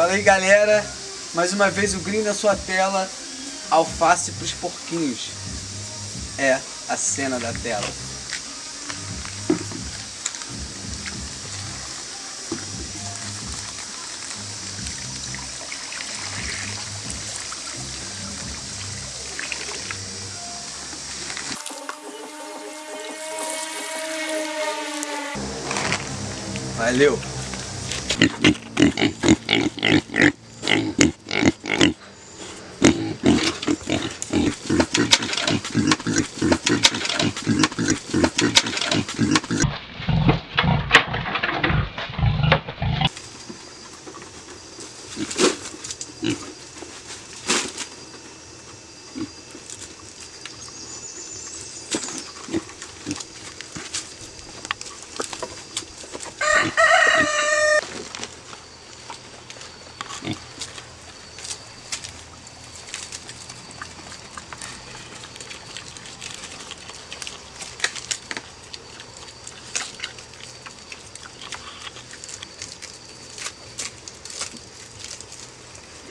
Fala aí galera, mais uma vez o green na sua tela, alface para os porquinhos. É a cena da tela. Valeu!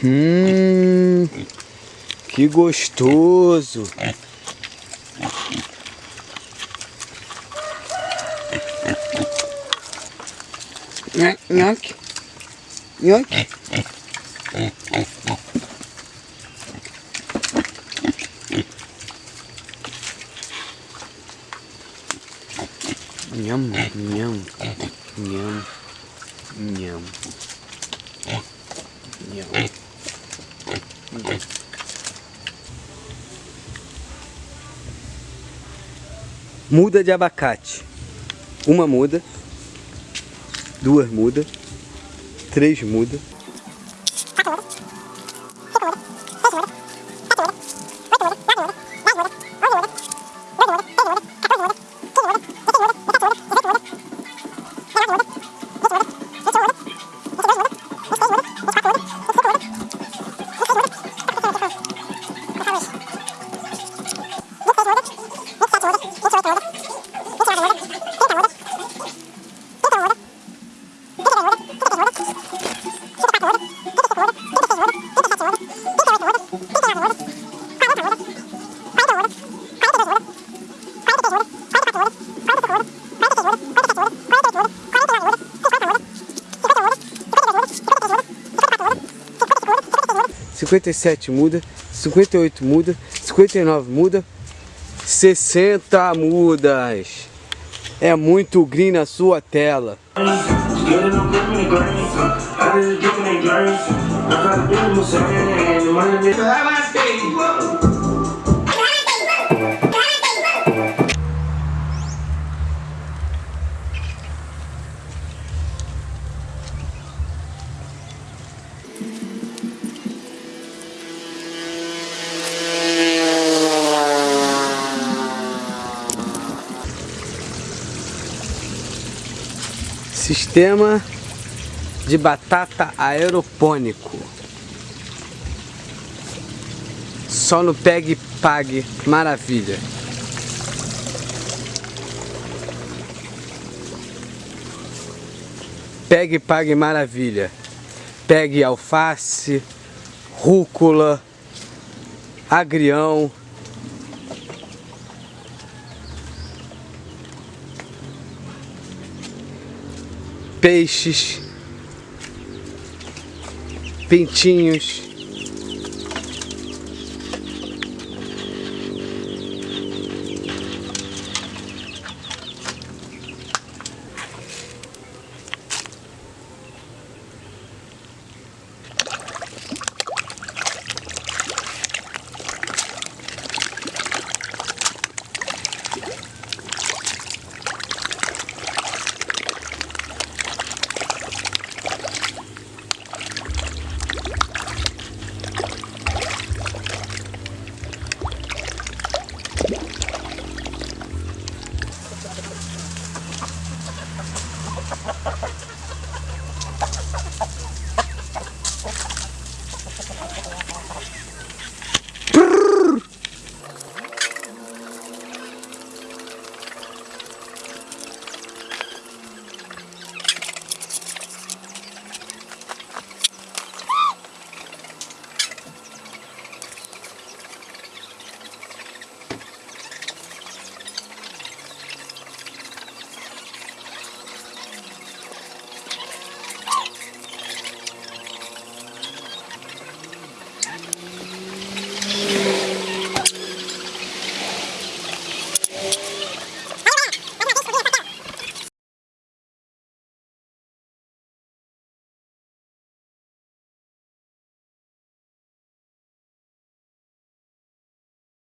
Hum, que gostoso. Nhoque. Nhoque. Nhâm, nhâm, nhâm, nhâm, nhâm. Muda de abacate. Uma muda. Duas muda. Três muda. 57 muda, 58 muda, 59 muda, 60 mudas. É muito green na sua tela. Sistema de batata aeropônico. Só no Pegue Pague, maravilha. Pegue Pague maravilha. Pegue alface, rúcula, agrião, peixes, pintinhos,